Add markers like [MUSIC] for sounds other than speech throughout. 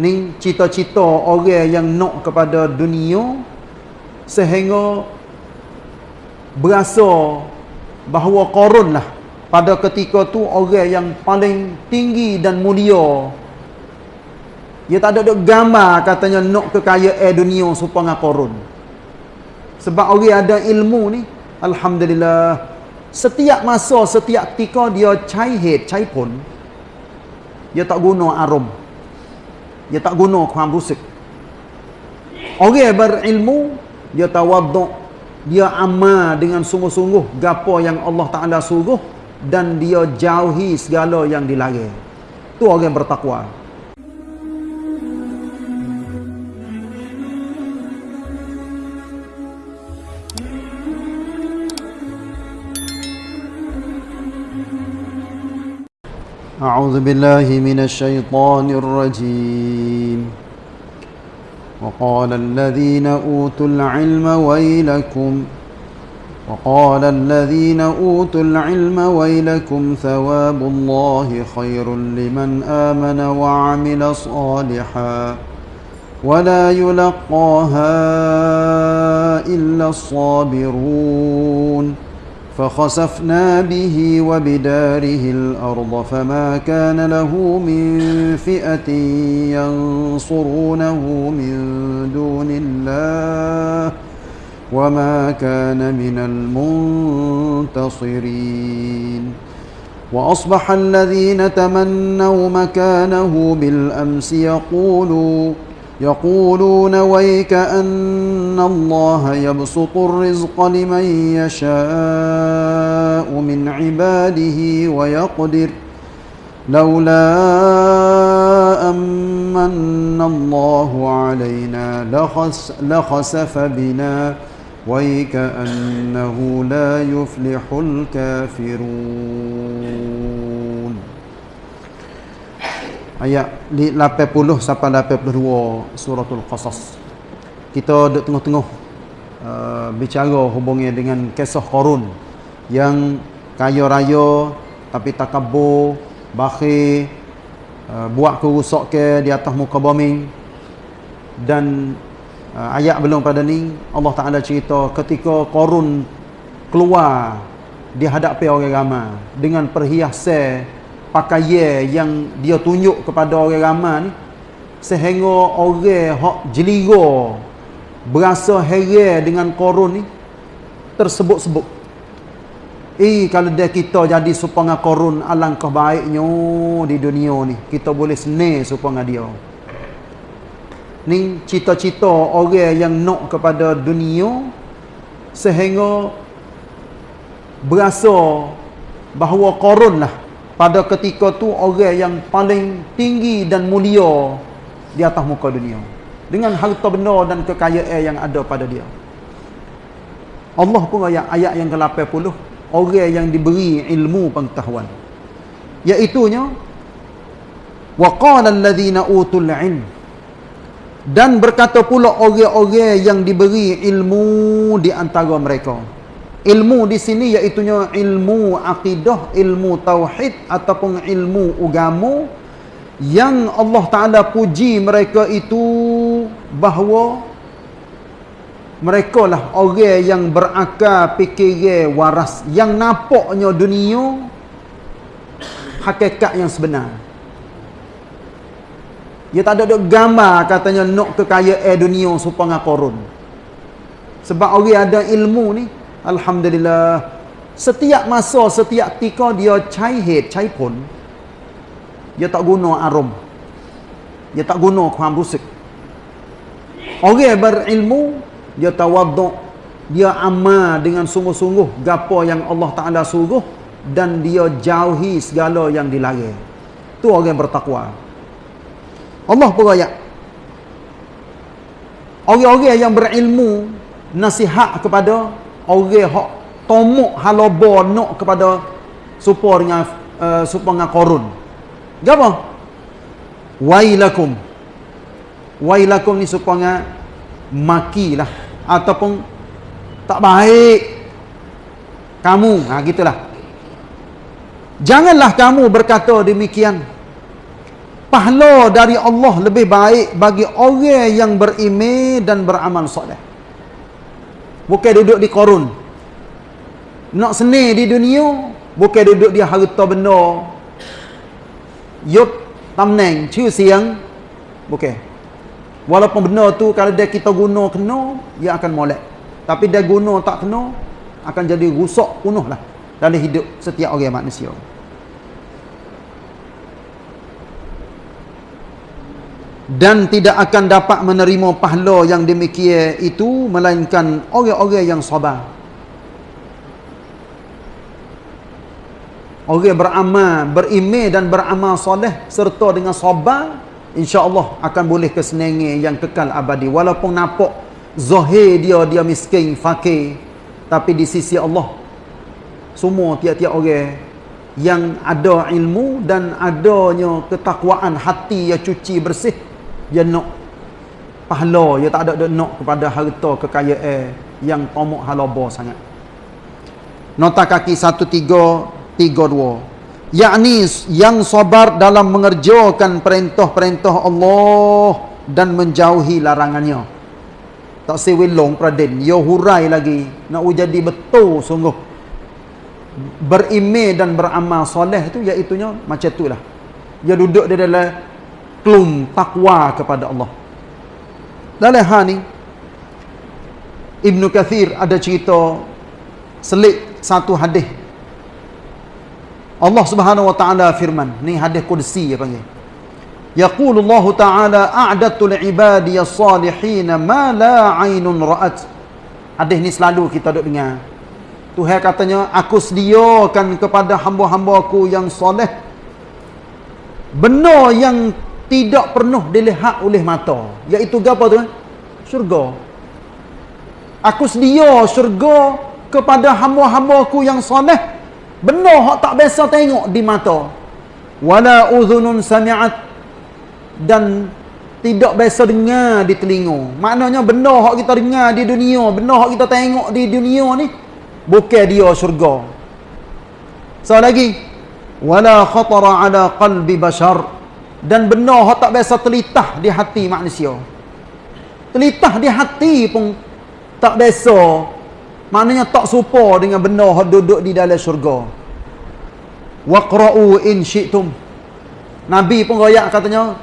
ni cita-cita orang yang nak kepada dunia sehingga berasa bahawa korun lah pada ketika tu orang yang paling tinggi dan mulia. Dia tak ada duk gambar katanya nak kekayaan dunia supaya korun. Sebab orang ada ilmu ni alhamdulillah setiap masa setiap ketika dia head cai pun dia tak guna arum dia tak guna kuam rusik orang berilmu dia tawaduk dia amal dengan sungguh-sungguh gapo yang Allah Ta'ala suruh dan dia jauhi segala yang dilarang. Tu orang bertakwa. أعوذ بالله من الشيطان الرجيم. وقال الذين أوتوا العلم ويلكم وقال الذين أوتوا العلم ويلكم ثواب الله خير لمن آمن وعمل صالحا ولا يلقاها إلا الصابرون. فخسفنا به وبداره الأرض فما كان له من فئة ينصرونه من دون الله وما كان من المنتصرين. وأصبح الذين تمنوا مكانه بالأمس يقولوا يقولون ويك أن الله يبسط الرزق لمن يشاء من عباده ويقدر. لولا أمن الله علينا لخس لخسف بنا. ويكأنه لا يفلح الكافرون. Ayat 80 sampai 82 suratul qasas. Kita duduk tengah-tengah uh, bicara hubungnya dengan kisah korun yang kaya raya tapi takabur bakhil uh, buat kerusak ke di atas muka bumi. Dan uh, ayat belum pada ni Allah Taala cerita ketika korun keluar di hadapan orang ramai dengan perhiasan pakaian yang dia tunjuk kepada orang ramai ni sehingga orang hak jelira berasa heran dengan korun ni tersebut-sebut. Eh kalau dia kita jadi supaya korun alangkah baiknya di dunia ni kita boleh senang supaya dia. Ni cita-cita orang yang nak kepada dunia sehingga berasa bahawa korun lah pada ketika tu orang yang paling tinggi dan mulia di atas muka dunia. Dengan harta benda dan kekayaan yang ada pada dia. Allah pun ayat ayat yang ke-80 orang yang diberi ilmu pengetahuan. Iaitunya waqala alladhina utul ilm. Dan berkata pula orang-orang yang diberi ilmu di antara mereka ilmu di sini iaitu ilmu akidah, ilmu tauhid ataupun ilmu agama yang Allah Taala puji mereka itu bahawa mereka lah orang yang berakal fikir waras yang nampaknya dunia hakikat yang sebenar. Dia tak ada gambar katanya nak kekayaan dunia supaya korun sebab orang ada ilmu ni Alhamdulillah setiap masa setiap ketika dia cai head cai pun dia tak guna arum dia tak guna ความรู้สึก orang yang berilmu dia tawaduk dia amal dengan sungguh-sungguh gapo yang Allah Taala suruh dan dia jauhi segala yang dilarang tu orang yang bertakwa Allah pun ayat orang-orang yang berilmu nasihat kepada orang hak tomuk halobo nak kepada supaya dengan uh, supaya dengan korun. Gapo wailakum. Wailakum ni supaya makilah ataupun tak baik. Kamu ha gitulah. Janganlah kamu berkata demikian. Pahala dari Allah lebih baik bagi orang yang berimeh dan beramal soleh. Bukan duduk di korun. Nak seni di dunia, bukan duduk di harta benda. Yuk tamneng, ciu siang, bukan. Walaupun benda tu kalau dia kita guna kena, dia akan molek. Tapi dia guna tak kena, akan jadi rusak penuh lah dalam hidup setiap orang manusia. Dan tidak akan dapat menerima pahala yang demikian itu melainkan orang-orang yang sabar. Orang beramal, berimeh dan beramal soleh serta dengan sabar, insya-Allah akan boleh kesenangan yang kekal abadi walaupun nampak zahir dia dia miskin, fakir, tapi di sisi Allah semua tiap-tiap orang yang ada ilmu dan adanya ketakwaan hati yang cuci bersih dia nak pahala dia tak ada dia nak kepada harta kekayaan yang tomok halaba sangat. Nota kaki 1332 yakni yang sabar dalam mengerjakan perintah-perintah Allah dan menjauhi larangannya. Tak sewilong praden yo hurai lagi. Nak jadi betul sungguh. Berimeh dan beramal soleh tu iaitu macam itulah dia duduk di dalam klum takwa kepada Allah. Dalam hal ni Ibn Kathir ada cerita selik satu hadis. Allah Subhanahu wa taala firman, ni hadis qudsi ya panggil. Yaqulu Allah taala a'datu li'ibadi as-salihin ma la 'ainun ra'at. Hadis ni selalu kita duk dengar. Tuhan katanya, aku sediakan kepada hamba-hambaku yang soleh benar yang tidak pernah dilihat oleh mata. Iaitu apa tu? Syurga. Aku sedia syurga kepada hamba-hambaku yang soleh benar hak tak biasa tengok di mata. Wala udhunun sami'at. Dan tidak biasa dengar di telinga. Maknanya benar hak kita dengar di dunia benar hak kita tengok di dunia ni bukan dia syurga. So lagi wala khatara ala qalbi bashar dan benar hak tak biasa telitah di hati manusia. Telitah di hati pun tak biasa. Maknanya tak serupa dengan benar hak duduk di dalam syurga. Waqra'u in syi'tum. Nabi pun royak katanya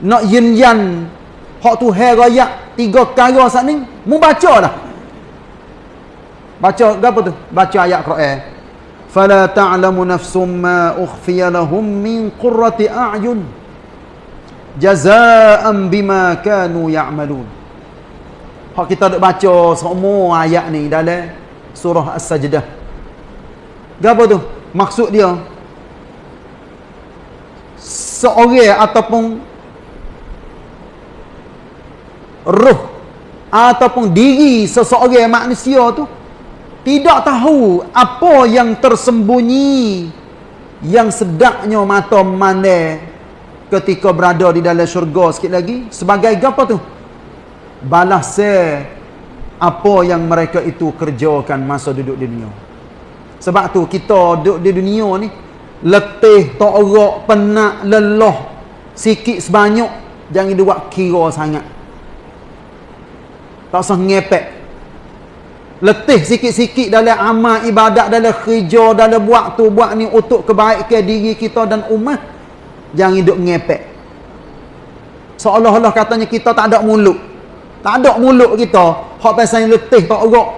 nak yin yan hak tu hai royak tiga perkara saat ni mu baca dah. Baca apa tu? Baca ayat Quran فلا تعلم نفس ما أخفي لهم من قرة أعين جزاء بما كانوا يعملون Hak kita dok baca semua ayat ni dalam surah As-Sajdah. Gapo tu? Maksud dia seorang ataupun roh ataupun diri seseorang manusia tu tidak tahu apa yang tersembunyi yang sedaknya mata mana ketika berada di dalam syurga. Sikit lagi sebagai apa tu? Balas apa yang mereka itu kerjakan masa duduk di dunia. Sebab tu kita duduk di dunia ni letih torak penat lelah sikit sebanyak jangan buat kira sangat. Tak usah ngepek letih sikit-sikit dalam amal ibadat dalam kerja dalam buat tu buat ni untuk kebaikan diri kita dan umat jangan hidup ngepek. Seolah-olah katanya kita tak ada mulut. Tak ada mulut kita. Hak pasal letih tak agak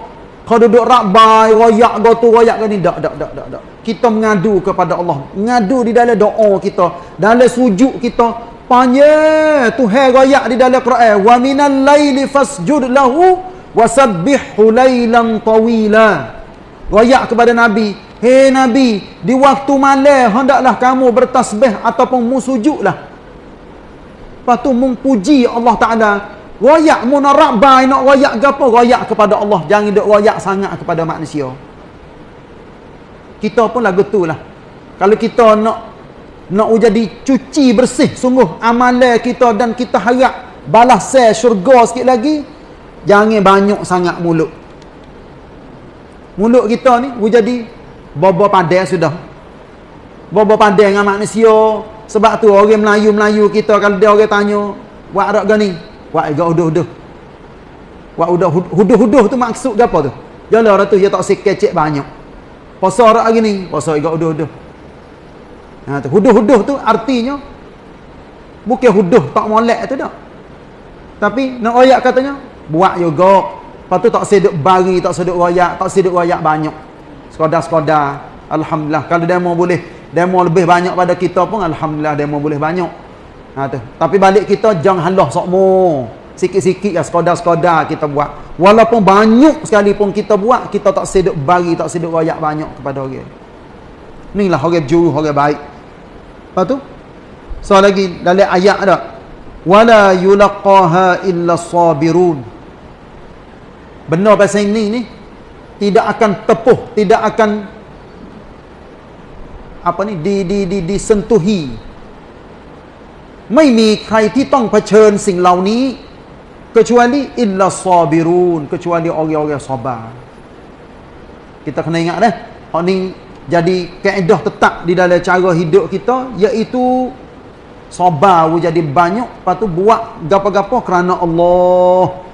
kau duduk rabai royak go tu royak ni dak dak dak dak. Kita mengadu kepada Allah. Mengadu di dalam doa kita dalam sujud kita. Panjang Tuhan royak di dalam Quran. Wa minal laili fasjud lahu wasabbihu lailan tawila. Royak kepada nabi hei nabi di waktu malam hendaklah kamu bertasbih ataupun musujudlah lepas tu memuji Allah taala. Royak mu nak royak gapo royak kepada Allah. Jangan duk royak sangat kepada manusia. Kita pun lagu tu lah. Kalau kita nak nak jadi cuci bersih sungguh amalan kita dan kita harap balas syurga sikit lagi Jangan banyak sangat mulut. Mulut kita ni jadi bobo pandai sudah. Bobo pandai dengan manusia, Sebab tu orang Melayu-Melayu kita kalau dia orang tanya, "Buat arak gani?" Buat agak uduh-uduh. Buat udah huduh-huduh tu maksud apa tu? Jalan orang tu dia tak sikit cek banyak. Puasa arak gini, puasa agak uduh-uduh. Ha tu huduh-huduh tu artinya bukan huduh tak molek tu dak. Tapi nak royak katanya, buat juga. Lepas tu tak seduk bagi, tak seduk royak, tak seduk royak banyak. Sekadar-sekadar. Alhamdulillah. Kalau demo boleh, demo lebih banyak pada kita pun, Alhamdulillah demo boleh banyak. Ha, tu. Tapi balik kita, jangan halah sokmo. Sikit-sikit ya, sekadar-sekadar kita buat. Walaupun banyak sekali pun kita buat, kita tak seduk bagi, tak seduk royak banyak kepada orang. Inilah orang juru, orang baik. Lepas tu, so lagi dalam ayat dah wala yulaqaha illa sabirun benar pasal ini ni tidak akan tepuh tidak akan apa ni di di di disentuhi ไม่มีใครที่ต้องเผชิญสิ่งเหล่านี้ kecuali illa sabirun kecuali orang-orang sabar kita kena ingat dah hak ni jadi kaedah tetap di dalam cara hidup kita iaitu sabar we jadi banyak lepas tu buat gapo-gapo kerana Allah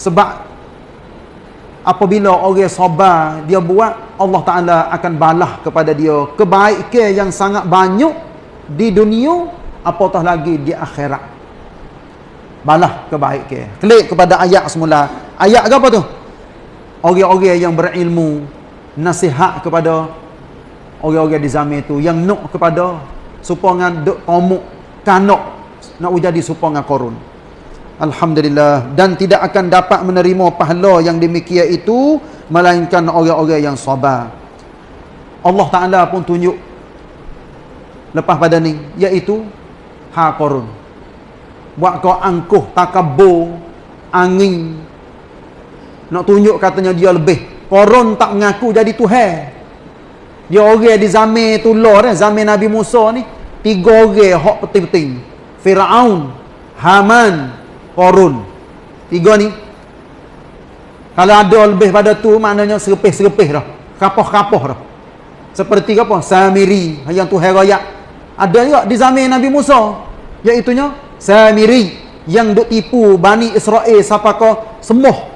sebab apabila orang sabar dia buat Allah Taala akan balah kepada dia kebaikan yang sangat banyak di dunia apatah lagi di akhirat. Balah kebaikan. Klik kepada ayat semula. Ayat apa tu? Orang-orang yang berilmu nasihat kepada orang-orang di zaman itu yang nak kepada supaya duk tomuk kanok nak jadi supaya korun Alhamdulillah. Dan tidak akan dapat menerima pahala yang demikian itu melainkan orang-orang yang sabar. Allah Ta'ala pun tunjuk lepas pada ni iaitu ha buat kau angkuh takabur angin. Nak tunjuk katanya dia lebih. Korun tak mengaku jadi Tuhan. Dia orang di zaman tu lor eh, zaman Nabi Musa ni tiga orang hak penting-penting. Firaun Haman Qarun tiga ni. Kalau ada lebih pada tu maknanya serpih-serpih dah. Kapoh-kapoh dah. Seperti apa? Samiri yang tu herayat ada juga di zaman Nabi Musa iaitu Samiri yang duk tipu Bani Israel siapa kau? Semuh.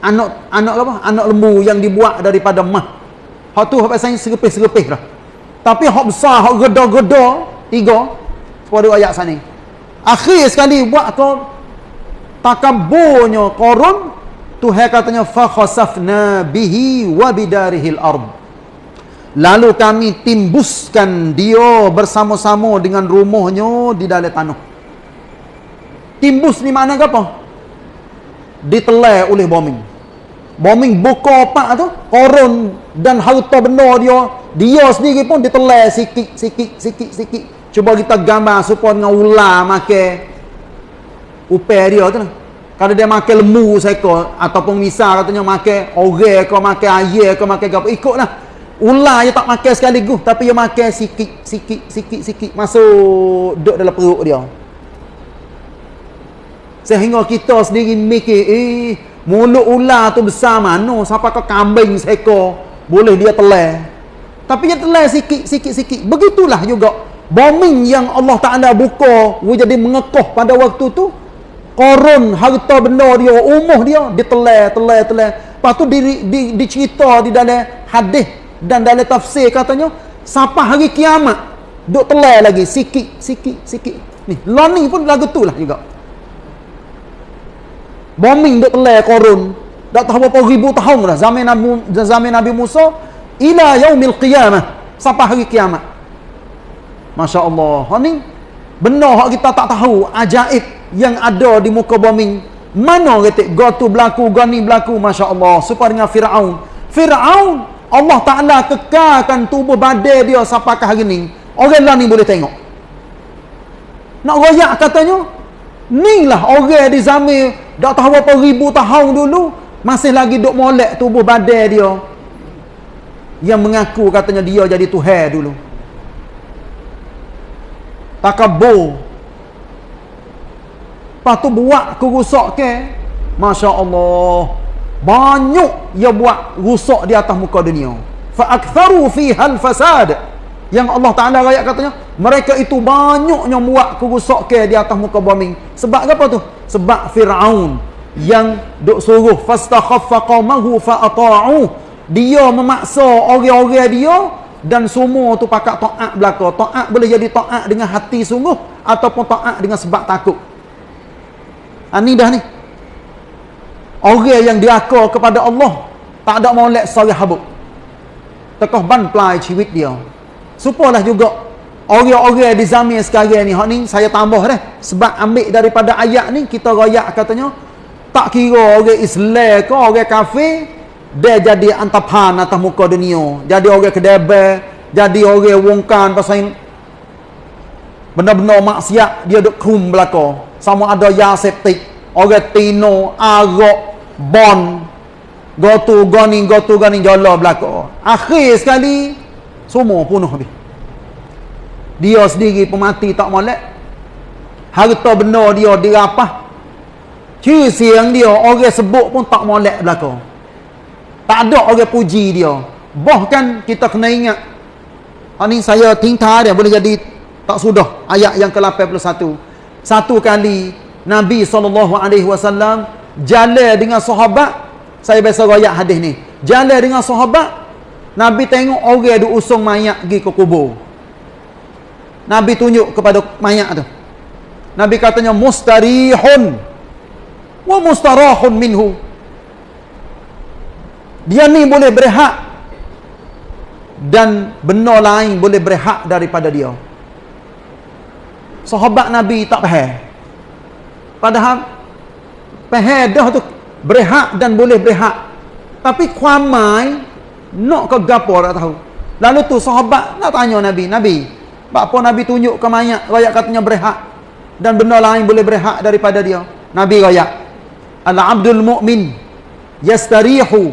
Anak anak apa? Anak lembu yang dibuat daripada mah. Hak tu hak pasal serpih-serpih dah. Tapi hak besar hak geda-geda Tiga. Pada ayat sana. Akhir sekali buat tu takabburnya Qarun Tuhan katanya fa khasafna bihi wa bidarihil ard. Lalu kami timbuskan dia bersama-sama dengan rumahnya di dalam tanah. Timbus ni mana apa? Ditelai oleh bombing. Bombing buka opak tu, korun dan harta benda dia, dia sendiri pun ditelai sikit, sikit, sikit, sikit. Cuba kita gambar supaya dengan ular makan upaya dia tu lah. Kalau dia makan lembu seekor ataupun misal katanya makan orang ke makan ayam ke makan apa ikutlah. Ular dia tak makan sekaligus tapi dia makan sikit sikit sikit sikit masuk duduk dalam perut dia. Sehingga kita sendiri mikir eh mulut ular tu besar mana siapa ke kambing seekor boleh dia telan. Tapi dia telan sikit sikit sikit. Begitulah juga bombing yang Allah Ta'ala buka jadi mengekoh pada waktu tu korun harta benda dia umuh dia ditelai telai telai. Lepas tu di, di, dicerita di dalam hadis dan dalam tafsir katanya sampai hari kiamat duk telai lagi sikit sikit sikit. Ni learning pun lagu tu lah juga. Bombing duk telai korun. Dah tahu berapa ribu tahun dah zaman Nabi, zaman Nabi Musa ila yaumil qiyamah sampai hari kiamat. Masya Allah. Ha ni benar hak kita tak tahu ajaib yang ada di muka bumi. Mana kata go tu berlaku, go ni berlaku Masya Allah. Supaya dengan Fir'aun. Fir'aun Allah Ta'ala kekalkan tubuh badan dia sampai ke hari ni. Orang lain ni boleh tengok. Nak royak katanya. Ni lah orang di zaman dah tahu berapa ribu tahun dulu. Masih lagi duk molek tubuh badan dia. Yang mengaku katanya dia jadi Tuhan dulu takabur lepas tu buat kerusak ke? Masya Allah banyak dia buat rusak di atas muka dunia. Fa'aktharu fi hal fasad. Yang Allah Ta'ala rakyat katanya mereka itu banyaknya buat kerusakan di atas muka bumi. Sebab apa tu? Sebab Firaun yang duk suruh fastakhaffa qaumahu fa ata'u. Dia memaksa orang-orang dia dan semua tu pakak taat belaka. Taat boleh jadi taat dengan hati sungguh ataupun taat dengan sebab takut. Ha, ni dah ni. Orang yang diaka kepada Allah tak ada molek sari habuk. Tekoh ban pelai ciwit dia. Supalah juga orang-orang di zamir sekarang ni, ni saya tambah dah. Sebab ambil daripada ayat ni kita rayak katanya tak kira orang Islam ke orang kafir dia jadi antapan atas muka dunia. Jadi orang kedebel jadi orang wongkan pasal benar-benar maksiat dia duk kum belaka. Sama ada yaseptik orang tino arak bon. Gotu goni gotu goni jala belaka. Akhir sekali semua punuh habis dia sendiri pemati tak molek. Harta benar dia dirapah. Ciri siang dia orang sebut pun tak molek belaka tak ada orang puji dia. Bahkan kita kena ingat ini saya tingta dia boleh jadi tak sudah. Ayat yang ke-81. Satu kali Nabi SAW jalan dengan sahabat saya biasa rakyat hadis ni. Jalan dengan sahabat Nabi tengok orang duk usung mayat pergi ke kubur. Nabi tunjuk kepada mayat tu. Nabi katanya mustarihun. Wa mustarahun minhu. Dia ni boleh berehat dan benar lain boleh berehat daripada dia. Sahabat Nabi tak faham. Padahal faham dah tu berehat dan boleh berehat. Tapi kuamai nak ke gapo tak tahu. Lalu tu sahabat nak tanya Nabi, Nabi, apa Nabi tunjuk ke mayat rakyat katanya berehat dan benda lain boleh berehat daripada dia. Nabi rakyat Al-abdul mu'min yastarihu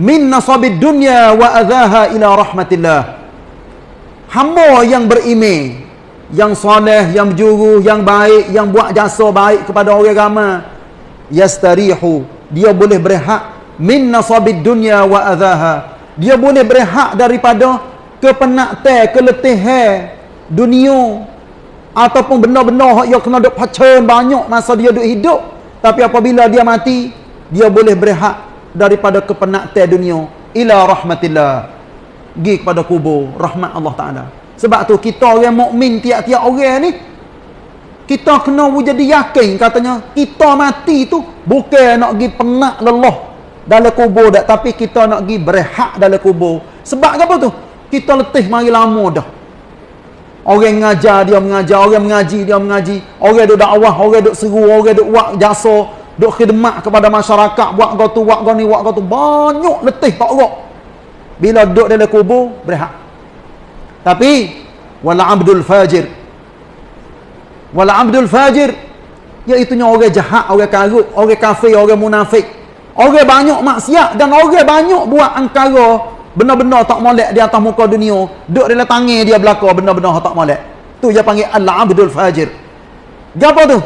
min nasabid dunya wa adhaha ila rahmatillah. Hamba yang berimeh, yang soleh, yang berjuru, yang baik, yang buat jasa baik kepada orang agama yastarihu dia boleh berehat min nasabid dunya wa adhaha. Dia boleh berehat daripada kepenatan, keletihan dunia ataupun benda-benda yang kena duk pacen banyak masa dia duk hidup tapi apabila dia mati dia boleh berehat daripada kepenatan dunia ila rahmatillah. Pergi kepada kubur rahmat Allah Taala. Sebab tu kita orang mukmin tiap-tiap orang ni kita kena jadi yakin katanya kita mati tu bukan nak pergi penat lelah dalam kubur dak tapi kita nak pergi berehat dalam kubur. Sebab apa tu? Kita letih mari lama dah. Orang mengajar dia mengajar, orang mengaji dia mengaji. Orang duk dakwah, orang duk seru, orang duk buat jasa, duk khidmat kepada masyarakat, buat kau tu, buat kau ni, buat kau tu. Banyak letih tak rok. Bila duduk dalam kubur, berehat. Tapi wala abdul fajir. Wala abdul fajir iaitu orang jahat, orang karut, orang kafir, orang munafik. Orang banyak maksiat dan orang banyak buat angkara benar-benar tak molek di atas muka dunia duduk dalam tangan dia belaka benar-benar tak molek tu dia panggil al-abdul fajir apa tu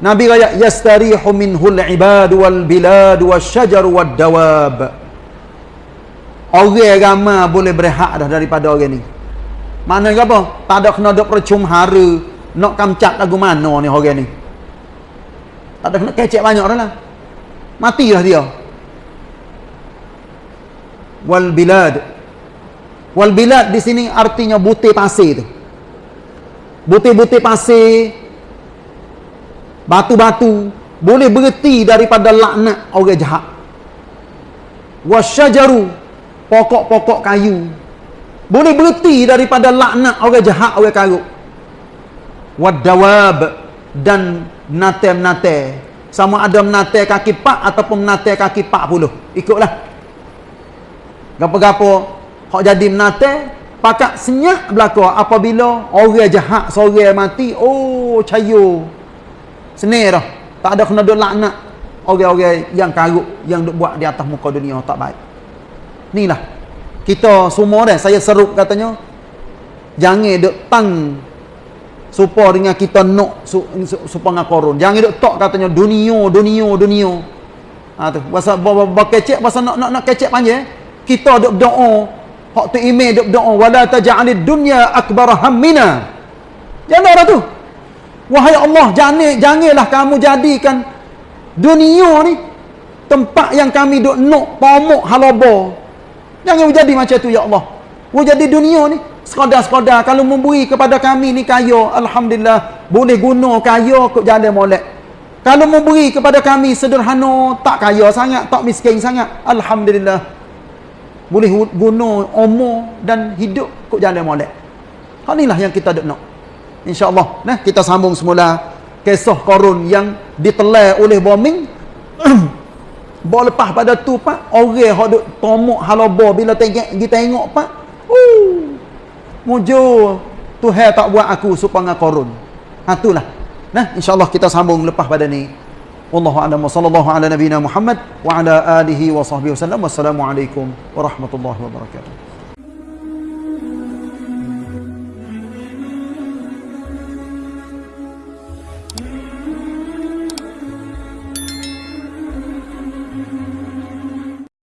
Nabi kata yastarihu minhul ibad wal bilad wasyajar wad dawab. Orang ramai boleh berehat dah daripada orang ni. Mana apa? Tak ada kena duk percum hara nak kamcat lagu mana ni orang ni? Tak ada kena kecek banyak dah lah. Matilah dia. Wal bilad. Wal bilad di sini artinya butir pasir tu. Butir-butir pasir batu-batu. Boleh berhenti daripada laknat orang jahat. Wasyajaru. Pokok-pokok kayu. Boleh berhenti daripada laknat orang jahat orang karuk. Wadawab dan nate-nate sama ada menate kaki pak ataupun menate kaki pak puluh. Ikutlah. Gapo-gapo? Hak jadi menate pakak senyap belaka apabila orang jahat seorang mati oh cayo senir dah. Tak ada kena duk laknat. Orang-orang yang karuk yang buat di atas muka dunia tak baik. Inilah kita semua dah saya seru katanya jangan duk tang supaya dengan kita nak supaya dengan korun. Jangan duk tok katanya dunia dunia dunia ha tu. Bahasa kecek bahasa nak nak nak kecek panjang kita duk doa. Hak tu email duk doa wala taj'alid dunya akbar hammina. Jangan dah tu. Wahai Allah, jangan janganlah kamu jadikan dunia ni tempat yang kami duk nok pomok halaba. Jangan jadi macam tu ya Allah. Wo jadi dunia ni sekadar-sekadar kalau memberi kepada kami ni kaya, alhamdulillah boleh guna kaya kok jalan molek. Kalau memberi kepada kami sederhana, tak kaya sangat, tak miskin sangat, alhamdulillah boleh guna umur dan hidup kok jalan molek. Hal inilah yang kita duk nak. InsyaAllah. Nah, kita sambung semula kisah korun yang ditelai oleh bombing. [CLEARS THROAT] Bawa lepas pada tu pak, orang yang duk tomok halaba bila tengok kita tengok pak. Mujur Tuhan tak buat aku supaya korun. Ha itulah. Nah, insya-Allah kita sambung lepas pada ni. Wallahu a'lam sallallahu ala nabiyyina Muhammad wa ala alihi wa sahbihi wasallam. Wassalamualaikum warahmatullahi wabarakatuh.